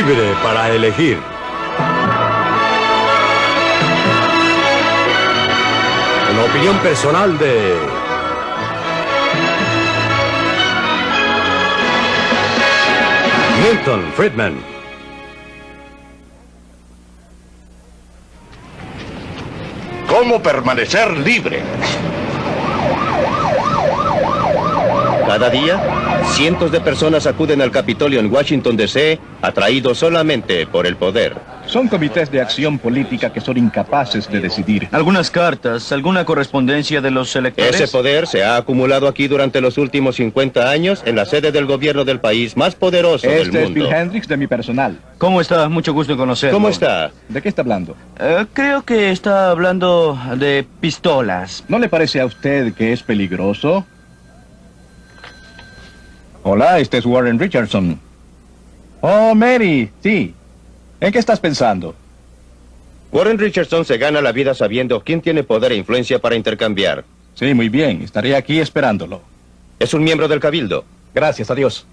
Libre para elegir. Una opinión personal de... Milton Friedman. ¿Cómo permanecer libre? Cada día, cientos de personas acuden al Capitolio en Washington, D.C., atraídos solamente por el poder. Son comités de acción política que son incapaces de decidir. Algunas cartas, alguna correspondencia de los electores. Ese poder se ha acumulado aquí durante los últimos 50 años en la sede del gobierno del país más poderoso del Este es mundo. Bill Hendricks de mi personal. ¿Cómo está? Mucho gusto en conocerlo. ¿Cómo está? ¿De qué está hablando? Eh, creo que está hablando de pistolas. ¿No le parece a usted que es peligroso? Hola, este es Warren Richardson. Oh, Mary, sí. ¿En qué estás pensando? Warren Richardson se gana la vida sabiendo quién tiene poder e influencia para intercambiar. Sí, muy bien. Estaré aquí esperándolo. Es un miembro del Cabildo. Gracias, adiós.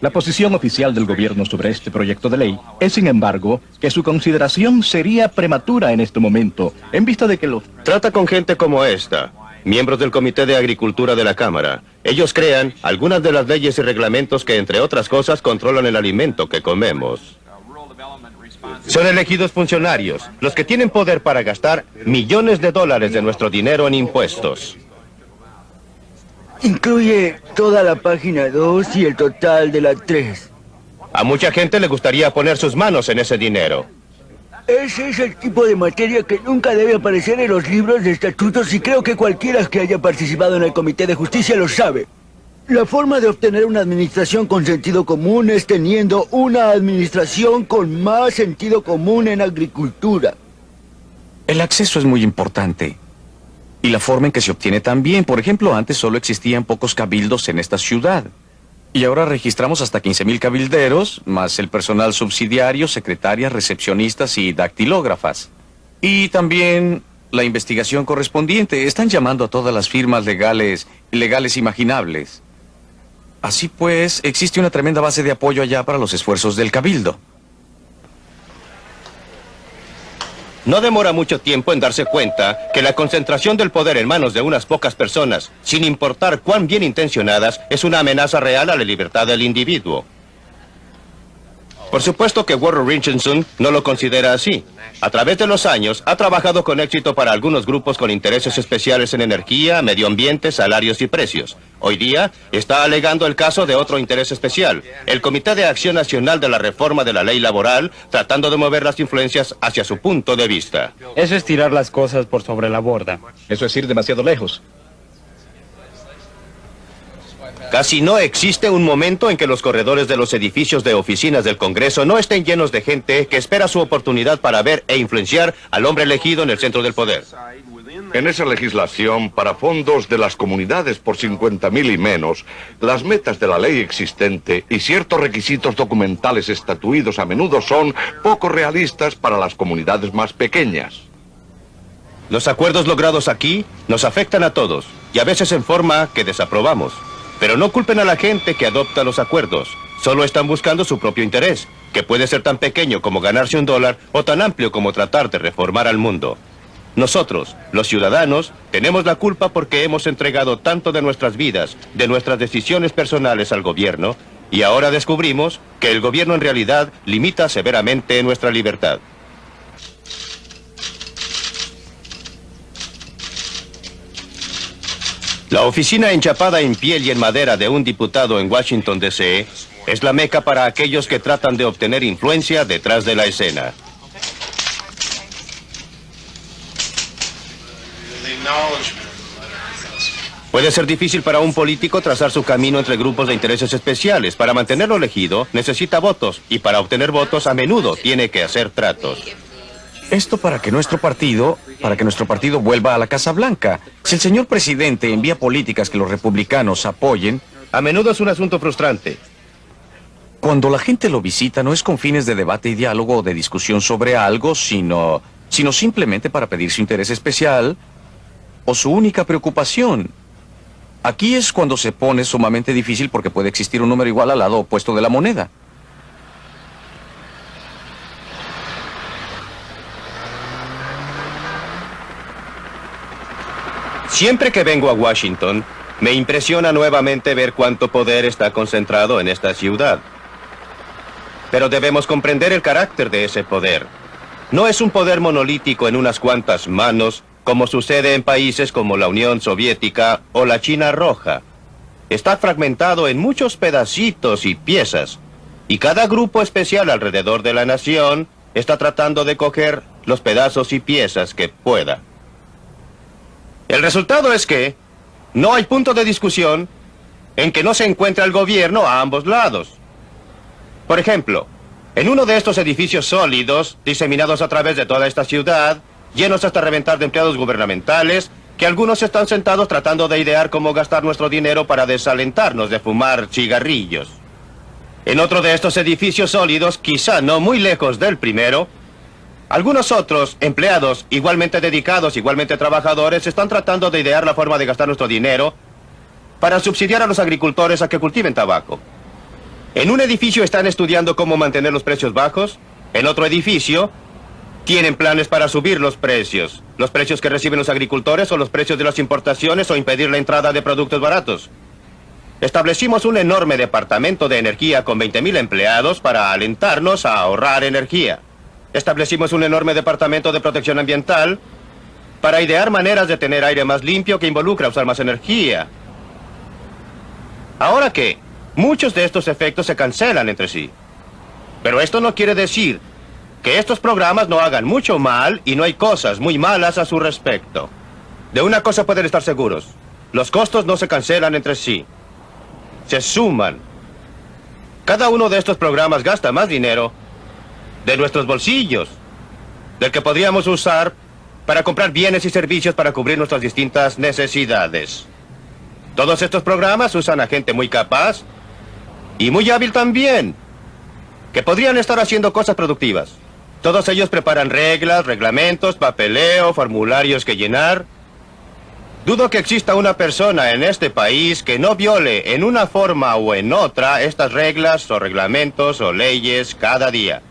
La posición oficial del gobierno sobre este proyecto de ley es, sin embargo, que su consideración sería prematura en este momento, en vista de que los... Trata con gente como esta, miembros del Comité de Agricultura de la Cámara. Ellos crean algunas de las leyes y reglamentos que, entre otras cosas, controlan el alimento que comemos. Son elegidos funcionarios, los que tienen poder para gastar millones de dólares de nuestro dinero en impuestos. Incluye toda la página 2 y el total de la 3. A mucha gente le gustaría poner sus manos en ese dinero. Ese es el tipo de materia que nunca debe aparecer en los libros de estatutos y creo que cualquiera que haya participado en el Comité de Justicia lo sabe. La forma de obtener una administración con sentido común es teniendo una administración con más sentido común en agricultura. El acceso es muy importante. Y la forma en que se obtiene también. Por ejemplo, antes solo existían pocos cabildos en esta ciudad. Y ahora registramos hasta 15.000 cabilderos, más el personal subsidiario, secretarias, recepcionistas y dactilógrafas. Y también la investigación correspondiente. Están llamando a todas las firmas legales, legales imaginables. Así pues, existe una tremenda base de apoyo allá para los esfuerzos del cabildo. No demora mucho tiempo en darse cuenta que la concentración del poder en manos de unas pocas personas, sin importar cuán bien intencionadas, es una amenaza real a la libertad del individuo. Por supuesto que Warren Richardson no lo considera así. A través de los años, ha trabajado con éxito para algunos grupos con intereses especiales en energía, medio ambiente, salarios y precios. Hoy día, está alegando el caso de otro interés especial, el Comité de Acción Nacional de la Reforma de la Ley Laboral, tratando de mover las influencias hacia su punto de vista. Eso es tirar las cosas por sobre la borda. Eso es ir demasiado lejos. Casi no existe un momento en que los corredores de los edificios de oficinas del Congreso no estén llenos de gente que espera su oportunidad para ver e influenciar al hombre elegido en el centro del poder. En esa legislación, para fondos de las comunidades por 50.000 y menos, las metas de la ley existente y ciertos requisitos documentales estatuidos a menudo son poco realistas para las comunidades más pequeñas. Los acuerdos logrados aquí nos afectan a todos y a veces en forma que desaprobamos. Pero no culpen a la gente que adopta los acuerdos. Solo están buscando su propio interés, que puede ser tan pequeño como ganarse un dólar o tan amplio como tratar de reformar al mundo. Nosotros, los ciudadanos, tenemos la culpa porque hemos entregado tanto de nuestras vidas, de nuestras decisiones personales al gobierno, y ahora descubrimos que el gobierno en realidad limita severamente nuestra libertad. La oficina enchapada en piel y en madera de un diputado en Washington, D.C. es la meca para aquellos que tratan de obtener influencia detrás de la escena. Puede ser difícil para un político trazar su camino entre grupos de intereses especiales. Para mantenerlo elegido, necesita votos. Y para obtener votos, a menudo tiene que hacer tratos. Esto para que nuestro partido, para que nuestro partido vuelva a la Casa Blanca. Si el señor presidente envía políticas que los republicanos apoyen, A menudo es un asunto frustrante. cuando la gente lo visita no es con fines de debate y diálogo o de discusión sobre algo, sino, sino simplemente para pedir su interés especial o su única preocupación. Aquí es cuando se pone sumamente difícil porque puede existir un número igual al lado opuesto de la moneda. Siempre que vengo a Washington, me impresiona nuevamente ver cuánto poder está concentrado en esta ciudad. Pero debemos comprender el carácter de ese poder. No es un poder monolítico en unas cuantas manos, como sucede en países como la Unión Soviética o la China Roja. Está fragmentado en muchos pedacitos y piezas, y cada grupo especial alrededor de la nación está tratando de coger los pedazos y piezas que pueda. El resultado es que no hay punto de discusión en que no se encuentra el gobierno a ambos lados. Por ejemplo, en uno de estos edificios sólidos, diseminados a través de toda esta ciudad, llenos hasta reventar de empleados gubernamentales, que algunos están sentados tratando de idear cómo gastar nuestro dinero para desalentarnos de fumar cigarrillos. En otro de estos edificios sólidos, quizá no muy lejos del primero, algunos otros empleados igualmente dedicados, igualmente trabajadores, están tratando de idear la forma de gastar nuestro dinero para subsidiar a los agricultores a que cultiven tabaco. En un edificio están estudiando cómo mantener los precios bajos, en otro edificio tienen planes para subir los precios, los precios que reciben los agricultores o los precios de las importaciones o impedir la entrada de productos baratos. Establecimos un enorme departamento de energía con 20.000 empleados para alentarnos a ahorrar energía. Establecimos un enorme departamento de protección ambiental para idear maneras de tener aire más limpio que involucra usar más energía. Ahora que muchos de estos efectos se cancelan entre sí. Pero esto no quiere decir que estos programas no hagan mucho mal y no hay cosas muy malas a su respecto. De una cosa pueden estar seguros. Los costos no se cancelan entre sí. Se suman. Cada uno de estos programas gasta más dinero de nuestros bolsillos, del que podríamos usar para comprar bienes y servicios para cubrir nuestras distintas necesidades. Todos estos programas usan a gente muy capaz y muy hábil también, que podrían estar haciendo cosas productivas. Todos ellos preparan reglas, reglamentos, papeleo, formularios que llenar. Dudo que exista una persona en este país que no viole en una forma o en otra estas reglas o reglamentos o leyes cada día.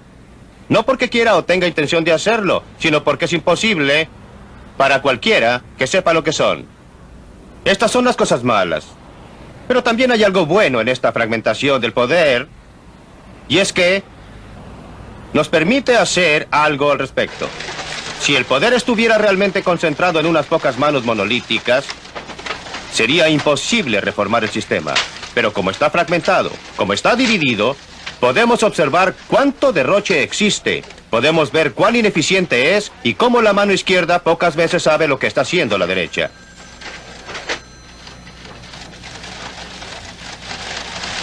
No porque quiera o tenga intención de hacerlo, sino porque es imposible para cualquiera que sepa lo que son. Estas son las cosas malas. Pero también hay algo bueno en esta fragmentación del poder, y es que nos permite hacer algo al respecto. Si el poder estuviera realmente concentrado en unas pocas manos monolíticas, sería imposible reformar el sistema. Pero como está fragmentado, como está dividido, Podemos observar cuánto derroche existe. Podemos ver cuán ineficiente es y cómo la mano izquierda pocas veces sabe lo que está haciendo la derecha.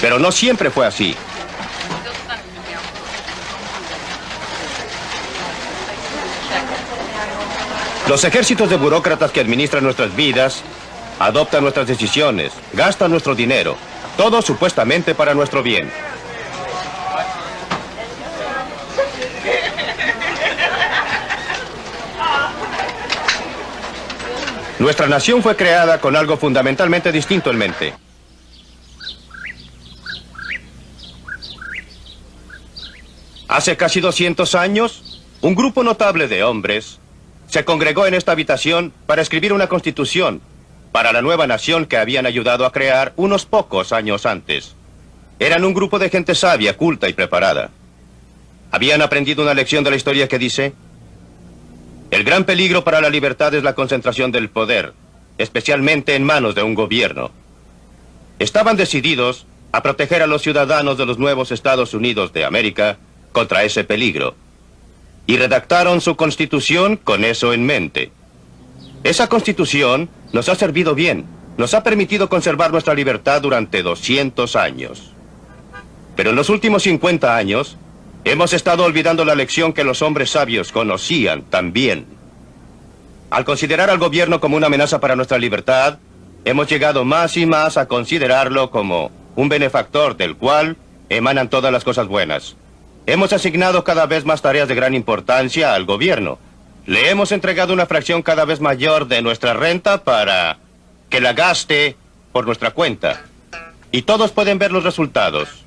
Pero no siempre fue así. Los ejércitos de burócratas que administran nuestras vidas adoptan nuestras decisiones, gastan nuestro dinero, todo supuestamente para nuestro bien. Nuestra nación fue creada con algo fundamentalmente distinto en mente. Hace casi 200 años, un grupo notable de hombres se congregó en esta habitación para escribir una constitución para la nueva nación que habían ayudado a crear unos pocos años antes. Eran un grupo de gente sabia, culta y preparada. Habían aprendido una lección de la historia que dice, el gran peligro para la libertad es la concentración del poder, especialmente en manos de un gobierno. Estaban decididos a proteger a los ciudadanos de los nuevos Estados Unidos de América contra ese peligro. Y redactaron su constitución con eso en mente. Esa constitución nos ha servido bien, nos ha permitido conservar nuestra libertad durante 200 años. Pero en los últimos 50 años, Hemos estado olvidando la lección que los hombres sabios conocían también. Al considerar al gobierno como una amenaza para nuestra libertad, hemos llegado más y más a considerarlo como un benefactor del cual emanan todas las cosas buenas. Hemos asignado cada vez más tareas de gran importancia al gobierno. Le hemos entregado una fracción cada vez mayor de nuestra renta para que la gaste por nuestra cuenta. Y todos pueden ver los resultados.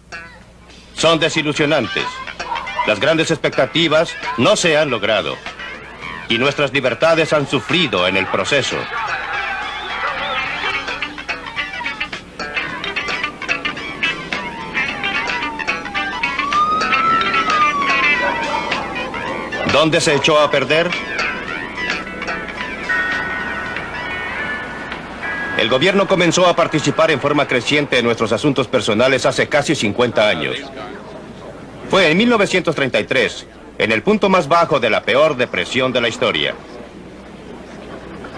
Son desilusionantes. Las grandes expectativas no se han logrado y nuestras libertades han sufrido en el proceso. ¿Dónde se echó a perder? El gobierno comenzó a participar en forma creciente en nuestros asuntos personales hace casi 50 años. Fue en 1933, en el punto más bajo de la peor depresión de la historia.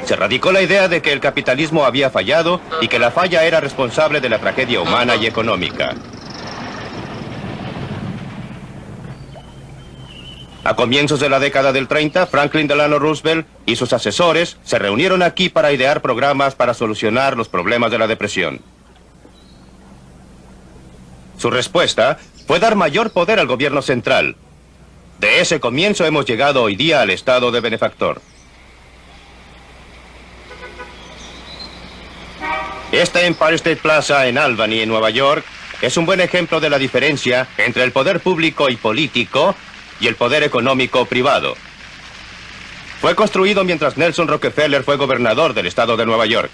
Se radicó la idea de que el capitalismo había fallado y que la falla era responsable de la tragedia humana y económica. A comienzos de la década del 30, Franklin Delano Roosevelt y sus asesores se reunieron aquí para idear programas para solucionar los problemas de la depresión. Su respuesta fue dar mayor poder al gobierno central. De ese comienzo hemos llegado hoy día al estado de benefactor. Esta Empire State Plaza en Albany, en Nueva York, es un buen ejemplo de la diferencia entre el poder público y político y el poder económico privado. Fue construido mientras Nelson Rockefeller fue gobernador del estado de Nueva York.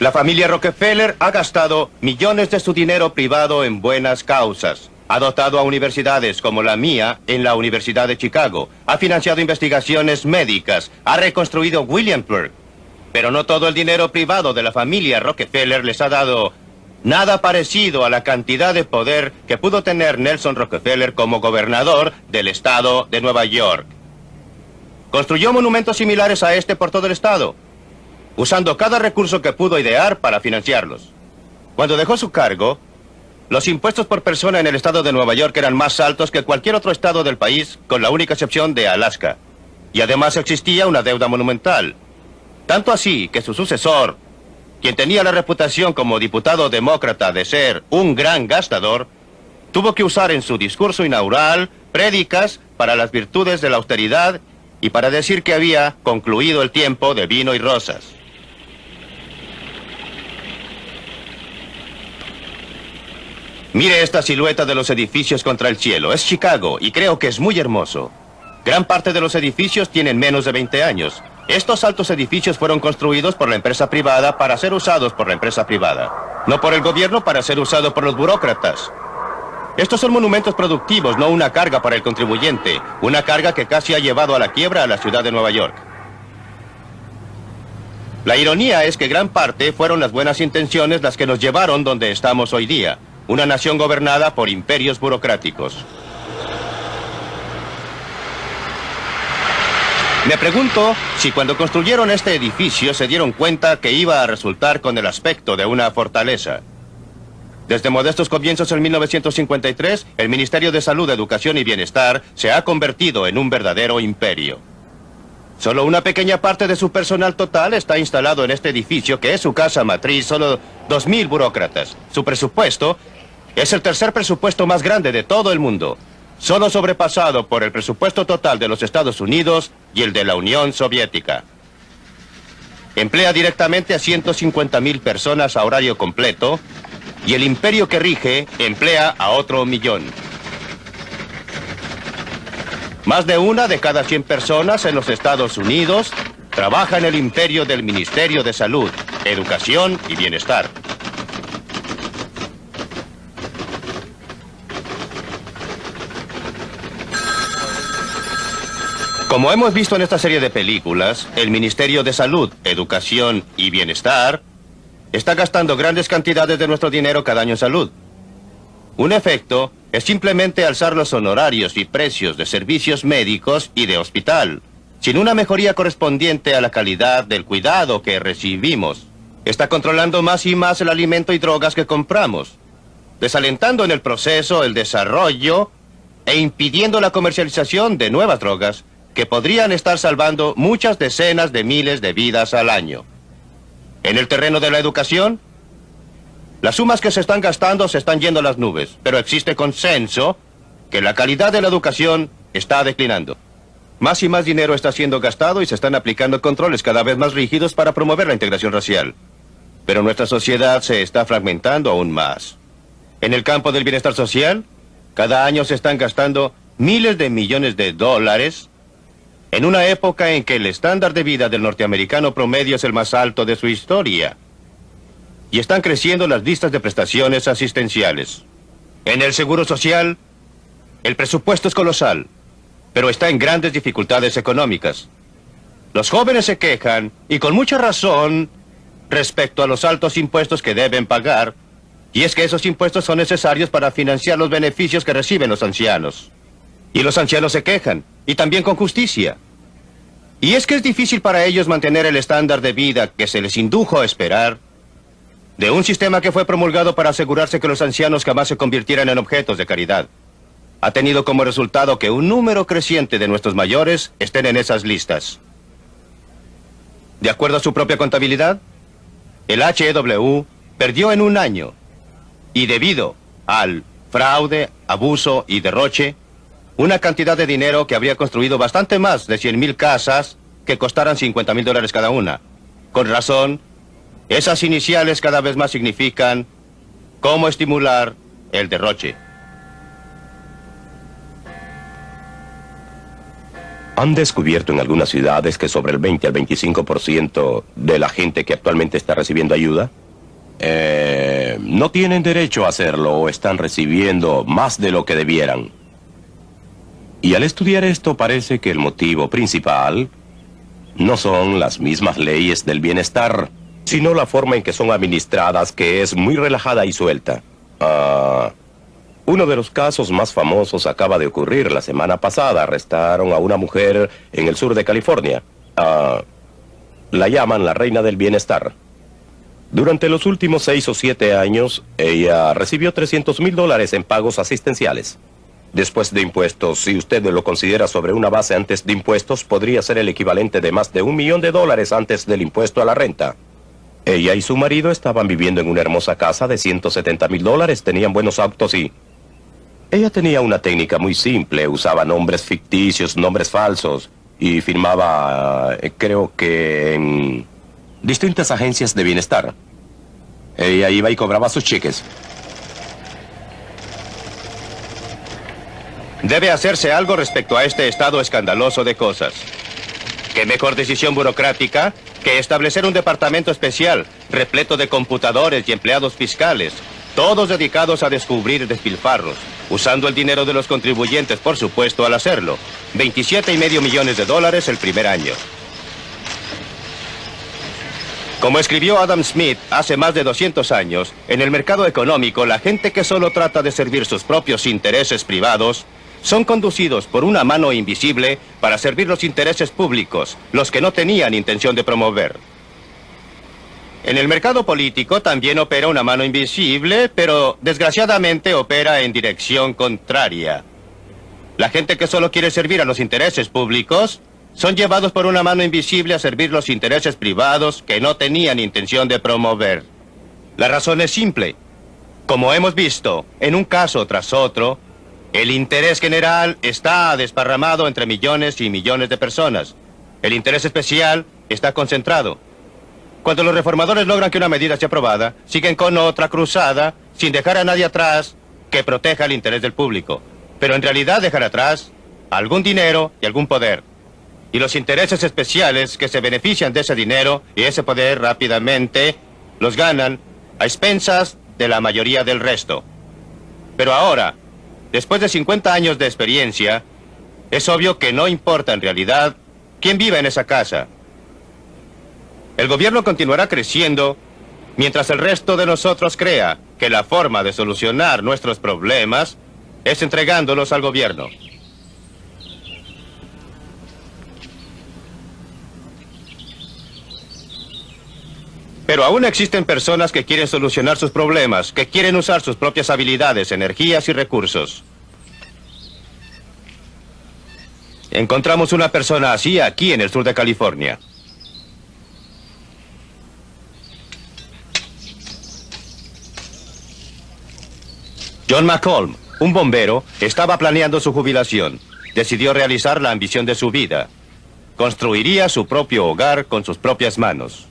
La familia Rockefeller ha gastado millones de su dinero privado en buenas causas. Ha dotado a universidades como la mía en la Universidad de Chicago. Ha financiado investigaciones médicas. Ha reconstruido Williamsburg. Pero no todo el dinero privado de la familia Rockefeller les ha dado nada parecido a la cantidad de poder que pudo tener Nelson Rockefeller como gobernador del estado de Nueva York. Construyó monumentos similares a este por todo el estado, usando cada recurso que pudo idear para financiarlos. Cuando dejó su cargo, los impuestos por persona en el estado de Nueva York eran más altos que cualquier otro estado del país, con la única excepción de Alaska. Y además existía una deuda monumental. Tanto así que su sucesor, quien tenía la reputación como diputado demócrata de ser un gran gastador, tuvo que usar en su discurso inaugural prédicas para las virtudes de la austeridad y para decir que había concluido el tiempo de vino y rosas. Mire esta silueta de los edificios contra el cielo. Es Chicago y creo que es muy hermoso. Gran parte de los edificios tienen menos de 20 años. Estos altos edificios fueron construidos por la empresa privada para ser usados por la empresa privada. No por el gobierno para ser usados por los burócratas. Estos son monumentos productivos, no una carga para el contribuyente. Una carga que casi ha llevado a la quiebra a la ciudad de Nueva York. La ironía es que gran parte fueron las buenas intenciones las que nos llevaron donde estamos hoy día. Una nación gobernada por imperios burocráticos. Me pregunto si cuando construyeron este edificio se dieron cuenta que iba a resultar con el aspecto de una fortaleza. Desde modestos comienzos en 1953, el Ministerio de Salud, Educación y Bienestar se ha convertido en un verdadero imperio. Solo una pequeña parte de su personal total está instalado en este edificio, que es su casa matriz, solo 2.000 burócratas. Su presupuesto es el tercer presupuesto más grande de todo el mundo solo sobrepasado por el presupuesto total de los Estados Unidos y el de la Unión Soviética. Emplea directamente a 150 mil personas a horario completo y el imperio que rige emplea a otro millón. Más de una de cada 100 personas en los Estados Unidos trabaja en el imperio del Ministerio de Salud, Educación y Bienestar. Como hemos visto en esta serie de películas, el Ministerio de Salud, Educación y Bienestar está gastando grandes cantidades de nuestro dinero cada año en salud. Un efecto es simplemente alzar los honorarios y precios de servicios médicos y de hospital, sin una mejoría correspondiente a la calidad del cuidado que recibimos. Está controlando más y más el alimento y drogas que compramos, desalentando en el proceso el desarrollo e impidiendo la comercialización de nuevas drogas que podrían estar salvando muchas decenas de miles de vidas al año. En el terreno de la educación, las sumas que se están gastando se están yendo a las nubes, pero existe consenso que la calidad de la educación está declinando. Más y más dinero está siendo gastado y se están aplicando controles cada vez más rígidos para promover la integración racial. Pero nuestra sociedad se está fragmentando aún más. En el campo del bienestar social, cada año se están gastando miles de millones de dólares en una época en que el estándar de vida del norteamericano promedio es el más alto de su historia. Y están creciendo las listas de prestaciones asistenciales. En el Seguro Social, el presupuesto es colosal, pero está en grandes dificultades económicas. Los jóvenes se quejan, y con mucha razón, respecto a los altos impuestos que deben pagar, y es que esos impuestos son necesarios para financiar los beneficios que reciben los ancianos. Y los ancianos se quejan, y también con justicia. Y es que es difícil para ellos mantener el estándar de vida que se les indujo a esperar de un sistema que fue promulgado para asegurarse que los ancianos jamás se convirtieran en objetos de caridad. Ha tenido como resultado que un número creciente de nuestros mayores estén en esas listas. De acuerdo a su propia contabilidad, el HEW perdió en un año y debido al fraude, abuso y derroche, una cantidad de dinero que habría construido bastante más de 100 mil casas que costaran 50 mil dólares cada una. Con razón, esas iniciales cada vez más significan cómo estimular el derroche. Han descubierto en algunas ciudades que sobre el 20 al 25% de la gente que actualmente está recibiendo ayuda eh, no tienen derecho a hacerlo o están recibiendo más de lo que debieran. Y al estudiar esto parece que el motivo principal no son las mismas leyes del bienestar, sino la forma en que son administradas, que es muy relajada y suelta. Ah, uno de los casos más famosos acaba de ocurrir la semana pasada. Arrestaron a una mujer en el sur de California. Ah, la llaman la reina del bienestar. Durante los últimos seis o siete años, ella recibió 300 mil dólares en pagos asistenciales. Después de impuestos, si usted lo considera sobre una base antes de impuestos, podría ser el equivalente de más de un millón de dólares antes del impuesto a la renta. Ella y su marido estaban viviendo en una hermosa casa de 170 mil dólares, tenían buenos autos y... Ella tenía una técnica muy simple, usaba nombres ficticios, nombres falsos, y firmaba, eh, creo que en distintas agencias de bienestar. Ella iba y cobraba sus cheques. Debe hacerse algo respecto a este estado escandaloso de cosas. ¿Qué mejor decisión burocrática que establecer un departamento especial, repleto de computadores y empleados fiscales, todos dedicados a descubrir despilfarros, usando el dinero de los contribuyentes, por supuesto, al hacerlo. 27 y medio millones de dólares el primer año. Como escribió Adam Smith hace más de 200 años, en el mercado económico la gente que solo trata de servir sus propios intereses privados son conducidos por una mano invisible para servir los intereses públicos, los que no tenían intención de promover. En el mercado político también opera una mano invisible, pero desgraciadamente opera en dirección contraria. La gente que solo quiere servir a los intereses públicos son llevados por una mano invisible a servir los intereses privados que no tenían intención de promover. La razón es simple. Como hemos visto, en un caso tras otro, el interés general está desparramado entre millones y millones de personas. El interés especial está concentrado. Cuando los reformadores logran que una medida sea aprobada, siguen con otra cruzada sin dejar a nadie atrás que proteja el interés del público. Pero en realidad dejan atrás algún dinero y algún poder. Y los intereses especiales que se benefician de ese dinero y ese poder rápidamente los ganan a expensas de la mayoría del resto. Pero ahora, Después de 50 años de experiencia, es obvio que no importa en realidad quién vive en esa casa. El gobierno continuará creciendo mientras el resto de nosotros crea que la forma de solucionar nuestros problemas es entregándolos al gobierno. Pero aún existen personas que quieren solucionar sus problemas, que quieren usar sus propias habilidades, energías y recursos. Encontramos una persona así aquí en el sur de California. John McColm, un bombero, estaba planeando su jubilación. Decidió realizar la ambición de su vida. Construiría su propio hogar con sus propias manos.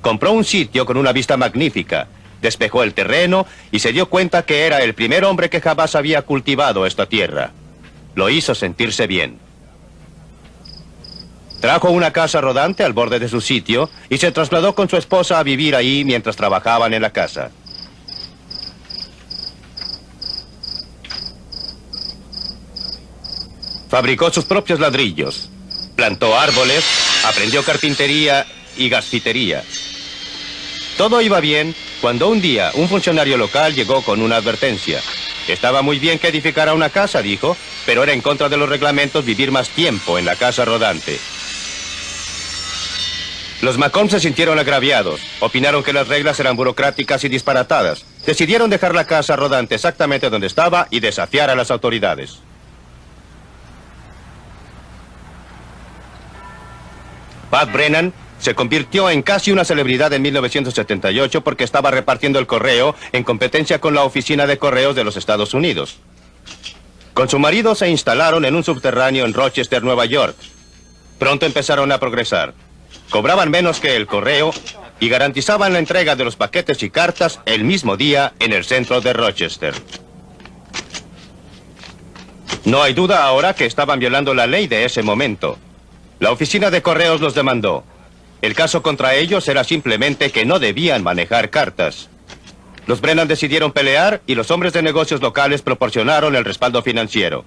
Compró un sitio con una vista magnífica, despejó el terreno y se dio cuenta que era el primer hombre que jamás había cultivado esta tierra. Lo hizo sentirse bien. Trajo una casa rodante al borde de su sitio y se trasladó con su esposa a vivir ahí mientras trabajaban en la casa. Fabricó sus propios ladrillos, plantó árboles, aprendió carpintería y gasfitería. Todo iba bien cuando un día un funcionario local llegó con una advertencia. Estaba muy bien que edificara una casa, dijo, pero era en contra de los reglamentos vivir más tiempo en la casa rodante. Los Macomb se sintieron agraviados. Opinaron que las reglas eran burocráticas y disparatadas. Decidieron dejar la casa rodante exactamente donde estaba y desafiar a las autoridades. Pat Brennan se convirtió en casi una celebridad en 1978 porque estaba repartiendo el correo en competencia con la Oficina de Correos de los Estados Unidos. Con su marido se instalaron en un subterráneo en Rochester, Nueva York. Pronto empezaron a progresar. Cobraban menos que el correo y garantizaban la entrega de los paquetes y cartas el mismo día en el centro de Rochester. No hay duda ahora que estaban violando la ley de ese momento. La oficina de correos los demandó. El caso contra ellos era simplemente que no debían manejar cartas. Los Brennan decidieron pelear y los hombres de negocios locales proporcionaron el respaldo financiero.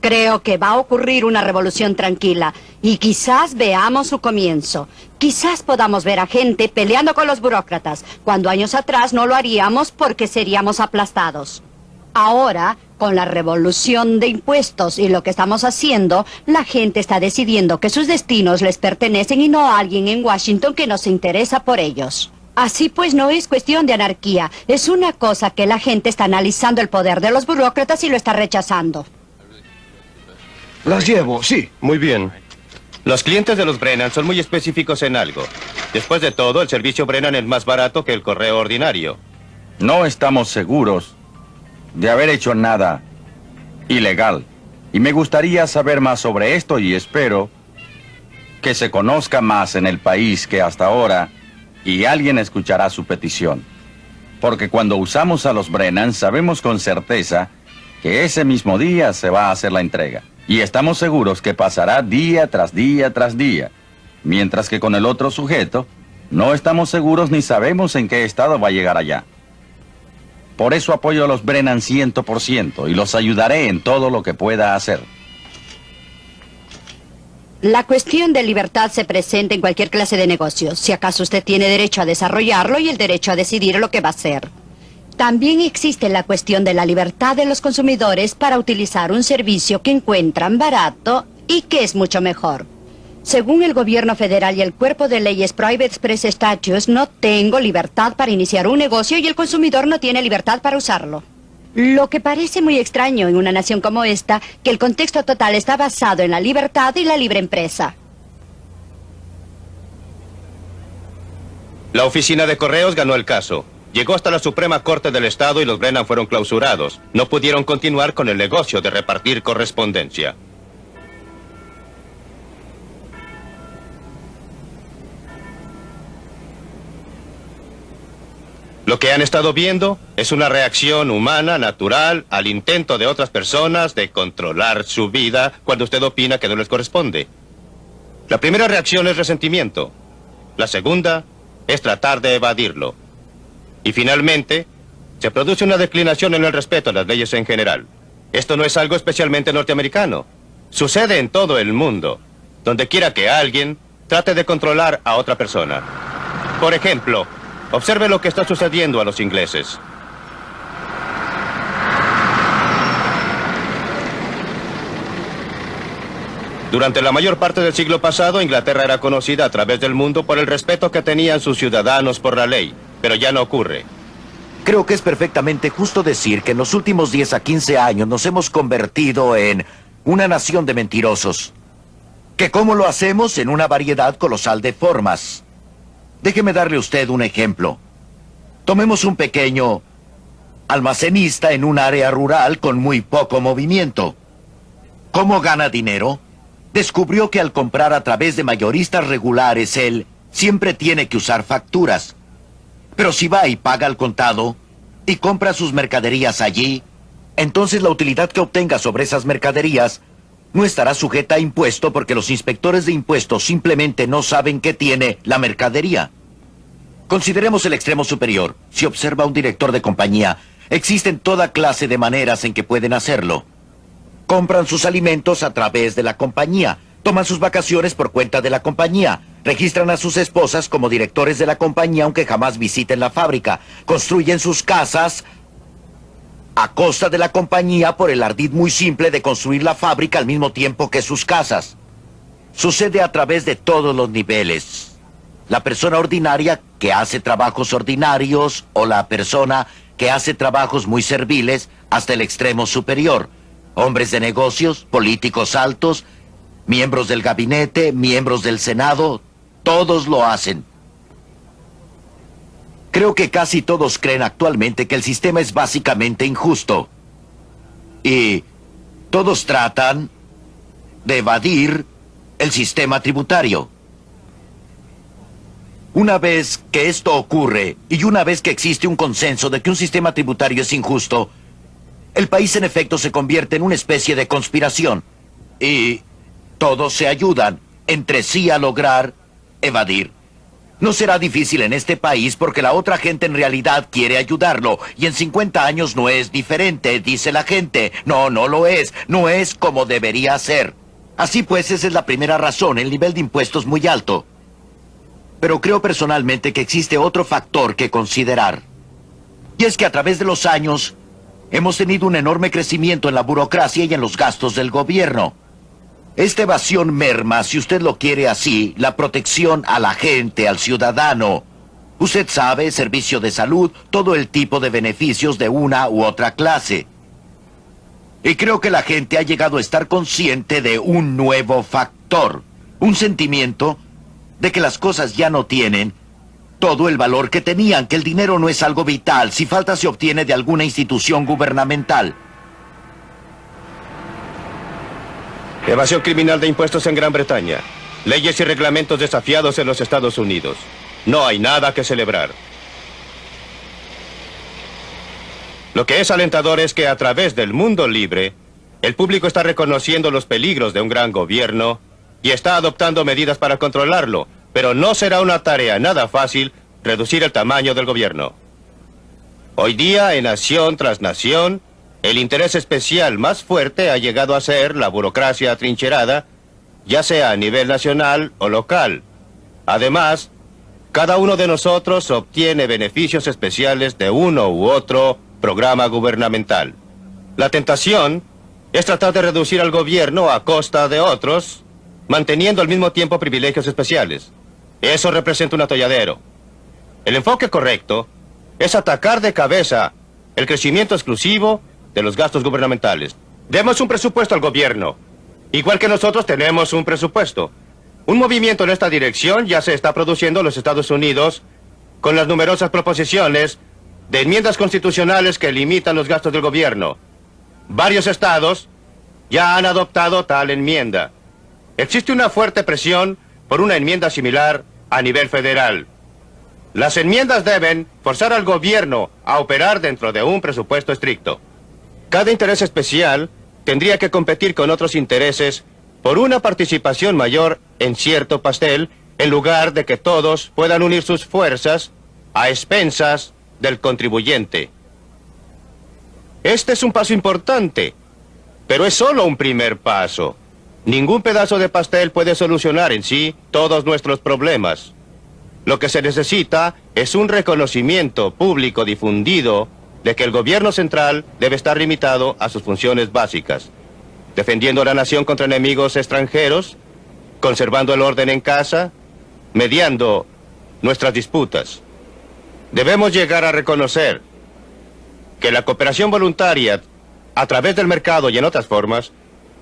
Creo que va a ocurrir una revolución tranquila y quizás veamos su comienzo. Quizás podamos ver a gente peleando con los burócratas, cuando años atrás no lo haríamos porque seríamos aplastados. Ahora, con la revolución de impuestos y lo que estamos haciendo, la gente está decidiendo que sus destinos les pertenecen y no a alguien en Washington que no se interesa por ellos. Así pues no es cuestión de anarquía, es una cosa que la gente está analizando el poder de los burócratas y lo está rechazando. Las llevo, sí. Muy bien. Los clientes de los Brennan son muy específicos en algo. Después de todo, el servicio Brennan es más barato que el correo ordinario. No estamos seguros de haber hecho nada ilegal. Y me gustaría saber más sobre esto y espero que se conozca más en el país que hasta ahora y alguien escuchará su petición. Porque cuando usamos a los Brennan sabemos con certeza que ese mismo día se va a hacer la entrega. Y estamos seguros que pasará día tras día tras día. Mientras que con el otro sujeto, no estamos seguros ni sabemos en qué estado va a llegar allá. Por eso apoyo a los Brennan 100% y los ayudaré en todo lo que pueda hacer. La cuestión de libertad se presenta en cualquier clase de negocio. Si acaso usted tiene derecho a desarrollarlo y el derecho a decidir lo que va a hacer. También existe la cuestión de la libertad de los consumidores para utilizar un servicio que encuentran barato y que es mucho mejor. Según el gobierno federal y el cuerpo de leyes Private Express Statutes, no tengo libertad para iniciar un negocio y el consumidor no tiene libertad para usarlo. Lo que parece muy extraño en una nación como esta, que el contexto total está basado en la libertad y la libre empresa. La oficina de correos ganó el caso. Llegó hasta la Suprema Corte del Estado y los Brennan fueron clausurados. No pudieron continuar con el negocio de repartir correspondencia. Lo que han estado viendo es una reacción humana, natural, al intento de otras personas de controlar su vida cuando usted opina que no les corresponde. La primera reacción es resentimiento. La segunda es tratar de evadirlo. Y finalmente, se produce una declinación en el respeto a las leyes en general. Esto no es algo especialmente norteamericano. Sucede en todo el mundo, donde quiera que alguien trate de controlar a otra persona. Por ejemplo, observe lo que está sucediendo a los ingleses. Durante la mayor parte del siglo pasado, Inglaterra era conocida a través del mundo por el respeto que tenían sus ciudadanos por la ley pero ya no ocurre. Creo que es perfectamente justo decir que en los últimos 10 a 15 años nos hemos convertido en una nación de mentirosos. ¿Que cómo lo hacemos? En una variedad colosal de formas. Déjeme darle a usted un ejemplo. Tomemos un pequeño almacenista en un área rural con muy poco movimiento. ¿Cómo gana dinero? Descubrió que al comprar a través de mayoristas regulares, él siempre tiene que usar facturas. Pero si va y paga al contado y compra sus mercaderías allí, entonces la utilidad que obtenga sobre esas mercaderías no estará sujeta a impuesto porque los inspectores de impuestos simplemente no saben qué tiene la mercadería. Consideremos el extremo superior. Si observa un director de compañía, existen toda clase de maneras en que pueden hacerlo. Compran sus alimentos a través de la compañía. Toman sus vacaciones por cuenta de la compañía. Registran a sus esposas como directores de la compañía aunque jamás visiten la fábrica. Construyen sus casas a costa de la compañía por el ardid muy simple de construir la fábrica al mismo tiempo que sus casas. Sucede a través de todos los niveles. La persona ordinaria que hace trabajos ordinarios o la persona que hace trabajos muy serviles hasta el extremo superior. Hombres de negocios, políticos altos, miembros del gabinete, miembros del Senado, todos lo hacen. Creo que casi todos creen actualmente que el sistema es básicamente injusto. Y todos tratan de evadir el sistema tributario. Una vez que esto ocurre y una vez que existe un consenso de que un sistema tributario es injusto, el país en efecto se convierte en una especie de conspiración. Y todos se ayudan entre sí a lograr evadir. No será difícil en este país porque la otra gente en realidad quiere ayudarlo. Y en 50 años no es diferente, dice la gente. No, no lo es. No es como debería ser. Así pues, esa es la primera razón, el nivel de impuestos muy alto. Pero creo personalmente que existe otro factor que considerar. Y es que a través de los años hemos tenido un enorme crecimiento en la burocracia y en los gastos del gobierno. Esta evasión merma, si usted lo quiere así, la protección a la gente, al ciudadano. Usted sabe, servicio de salud, todo el tipo de beneficios de una u otra clase. Y creo que la gente ha llegado a estar consciente de un nuevo factor, un sentimiento de que las cosas ya no tienen todo el valor que tenían, que el dinero no es algo vital, si falta se obtiene de alguna institución gubernamental. Evasión criminal de impuestos en Gran Bretaña. Leyes y reglamentos desafiados en los Estados Unidos. No hay nada que celebrar. Lo que es alentador es que a través del mundo libre, el público está reconociendo los peligros de un gran gobierno y está adoptando medidas para controlarlo, pero no será una tarea nada fácil reducir el tamaño del gobierno. Hoy día, en nación tras nación, el interés especial más fuerte ha llegado a ser la burocracia atrincherada, ya sea a nivel nacional o local. Además, cada uno de nosotros obtiene beneficios especiales de uno u otro programa gubernamental. La tentación es tratar de reducir al gobierno a costa de otros, manteniendo al mismo tiempo privilegios especiales. Eso representa un atolladero. El enfoque correcto es atacar de cabeza el crecimiento exclusivo de los gastos gubernamentales. Demos un presupuesto al gobierno. Igual que nosotros tenemos un presupuesto. Un movimiento en esta dirección ya se está produciendo en los Estados Unidos con las numerosas proposiciones de enmiendas constitucionales que limitan los gastos del gobierno. Varios estados ya han adoptado tal enmienda. Existe una fuerte presión por una enmienda similar a nivel federal. Las enmiendas deben forzar al gobierno a operar dentro de un presupuesto estricto. Cada interés especial tendría que competir con otros intereses por una participación mayor en cierto pastel en lugar de que todos puedan unir sus fuerzas a expensas del contribuyente. Este es un paso importante, pero es solo un primer paso. Ningún pedazo de pastel puede solucionar en sí todos nuestros problemas. Lo que se necesita es un reconocimiento público difundido de que el gobierno central debe estar limitado a sus funciones básicas, defendiendo a la nación contra enemigos extranjeros, conservando el orden en casa, mediando nuestras disputas. Debemos llegar a reconocer que la cooperación voluntaria a través del mercado y en otras formas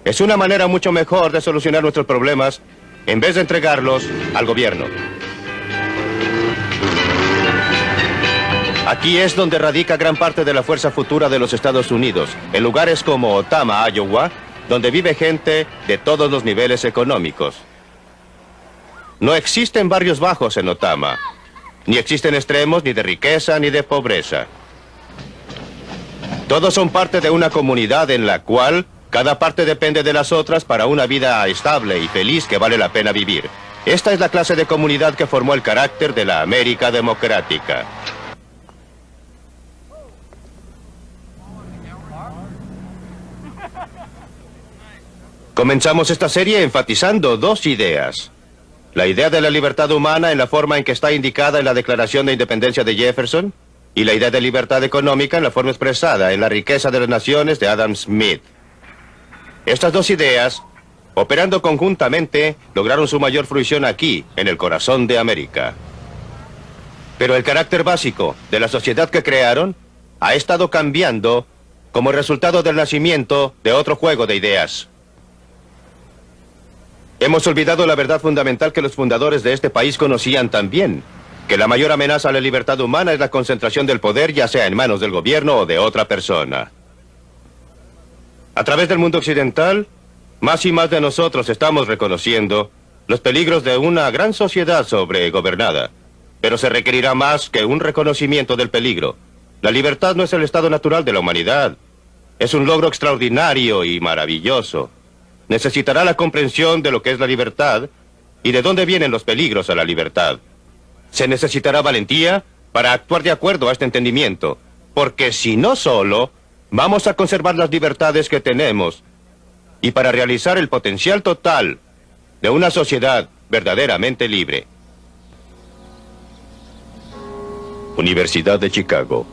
es una manera mucho mejor de solucionar nuestros problemas en vez de entregarlos al gobierno. Aquí es donde radica gran parte de la fuerza futura de los Estados Unidos, en lugares como Otama, Iowa, donde vive gente de todos los niveles económicos. No existen barrios bajos en Otama, ni existen extremos ni de riqueza ni de pobreza. Todos son parte de una comunidad en la cual cada parte depende de las otras para una vida estable y feliz que vale la pena vivir. Esta es la clase de comunidad que formó el carácter de la América democrática. Comenzamos esta serie enfatizando dos ideas. La idea de la libertad humana en la forma en que está indicada en la Declaración de Independencia de Jefferson y la idea de libertad económica en la forma expresada en la riqueza de las naciones de Adam Smith. Estas dos ideas, operando conjuntamente, lograron su mayor fruición aquí, en el corazón de América. Pero el carácter básico de la sociedad que crearon ha estado cambiando como resultado del nacimiento de otro juego de ideas. Hemos olvidado la verdad fundamental que los fundadores de este país conocían también, que la mayor amenaza a la libertad humana es la concentración del poder, ya sea en manos del gobierno o de otra persona. A través del mundo occidental, más y más de nosotros estamos reconociendo los peligros de una gran sociedad sobregobernada. Pero se requerirá más que un reconocimiento del peligro. La libertad no es el estado natural de la humanidad. Es un logro extraordinario y maravilloso. Necesitará la comprensión de lo que es la libertad y de dónde vienen los peligros a la libertad. Se necesitará valentía para actuar de acuerdo a este entendimiento, porque si no solo, vamos a conservar las libertades que tenemos y para realizar el potencial total de una sociedad verdaderamente libre. Universidad de Chicago,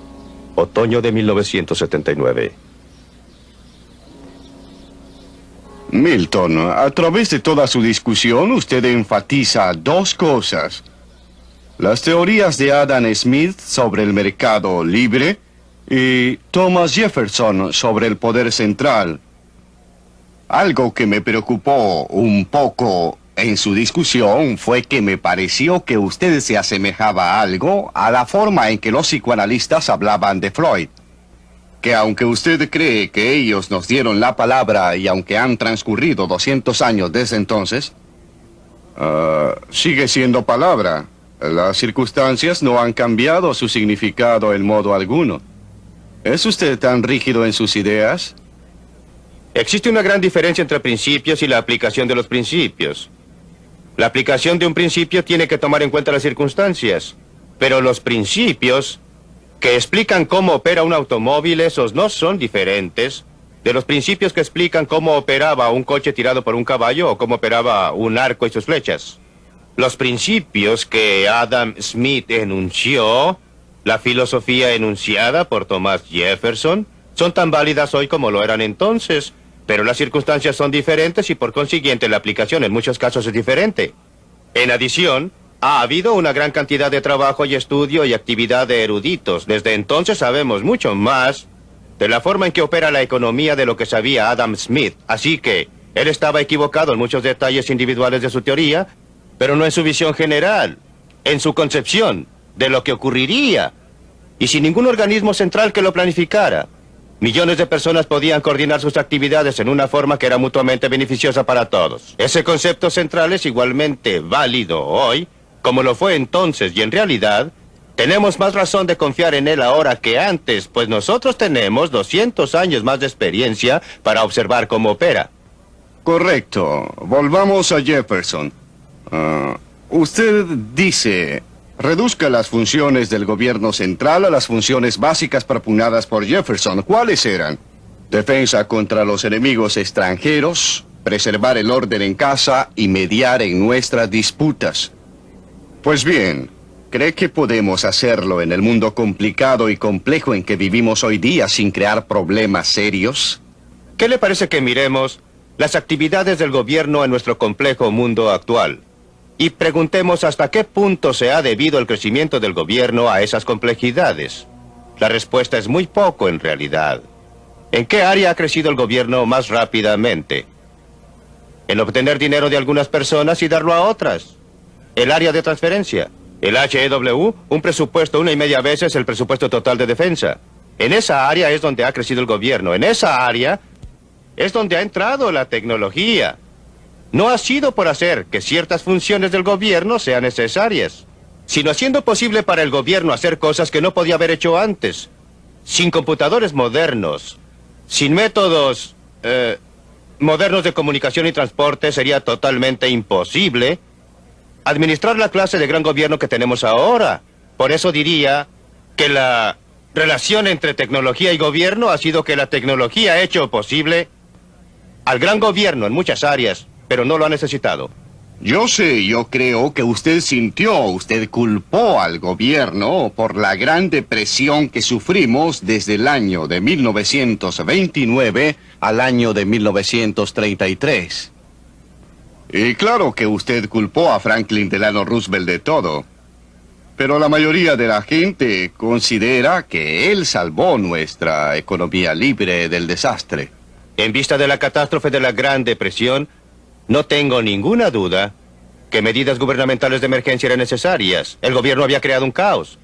otoño de 1979. Milton, a través de toda su discusión usted enfatiza dos cosas. Las teorías de Adam Smith sobre el mercado libre y Thomas Jefferson sobre el poder central. Algo que me preocupó un poco en su discusión fue que me pareció que usted se asemejaba algo a la forma en que los psicoanalistas hablaban de Freud. Que aunque usted cree que ellos nos dieron la palabra y aunque han transcurrido 200 años desde entonces, ah, sigue siendo palabra. Las circunstancias no han cambiado su significado en modo alguno. ¿Es usted tan rígido en sus ideas? Existe una gran diferencia entre principios y la aplicación de los principios. La aplicación de un principio tiene que tomar en cuenta las circunstancias, pero los principios que explican cómo opera un automóvil, esos no son diferentes de los principios que explican cómo operaba un coche tirado por un caballo o cómo operaba un arco y sus flechas. Los principios que Adam Smith enunció, la filosofía enunciada por Thomas Jefferson, son tan válidas hoy como lo eran entonces, pero las circunstancias son diferentes y por consiguiente la aplicación en muchos casos es diferente. En adición, ha habido una gran cantidad de trabajo y estudio y actividad de eruditos. Desde entonces sabemos mucho más de la forma en que opera la economía de lo que sabía Adam Smith. Así que él estaba equivocado en muchos detalles individuales de su teoría, pero no en su visión general, en su concepción de lo que ocurriría, y sin ningún organismo central que lo planificara. Millones de personas podían coordinar sus actividades en una forma que era mutuamente beneficiosa para todos. Ese concepto central es igualmente válido hoy, como lo fue entonces, y en realidad, tenemos más razón de confiar en él ahora que antes, pues nosotros tenemos 200 años más de experiencia para observar cómo opera. Correcto. Volvamos a Jefferson. Ah, usted dice, reduzca las funciones del gobierno central a las funciones básicas propugnadas por Jefferson. ¿Cuáles eran? Defensa contra los enemigos extranjeros, preservar el orden en casa y mediar en nuestras disputas. Pues bien, ¿cree que podemos hacerlo en el mundo complicado y complejo en que vivimos hoy día sin crear problemas serios? ¿Qué le parece que miremos las actividades del gobierno en nuestro complejo mundo actual? Y preguntemos hasta qué punto se ha debido el crecimiento del gobierno a esas complejidades. La respuesta es muy poco en realidad. ¿En qué área ha crecido el gobierno más rápidamente? En obtener dinero de algunas personas y darlo a otras. El área de transferencia. El HEW, un presupuesto una y media veces el presupuesto total de defensa. En esa área es donde ha crecido el gobierno. En esa área es donde ha entrado la tecnología. No ha sido por hacer que ciertas funciones del gobierno sean necesarias, sino haciendo posible para el gobierno hacer cosas que no podía haber hecho antes. Sin computadores modernos, sin métodos eh, modernos de comunicación y transporte sería totalmente imposible administrar la clase de gran gobierno que tenemos ahora. Por eso diría que la relación entre tecnología y gobierno ha sido que la tecnología ha hecho posible al gran gobierno en muchas áreas, pero no lo ha necesitado. Yo sé, yo creo que usted sintió, usted culpó al gobierno por la gran depresión que sufrimos desde el año de 1929 al año de 1933. Y claro que usted culpó a Franklin Delano Roosevelt de todo. Pero la mayoría de la gente considera que él salvó nuestra economía libre del desastre. En vista de la catástrofe de la Gran Depresión, no tengo ninguna duda que medidas gubernamentales de emergencia eran necesarias. El gobierno había creado un caos.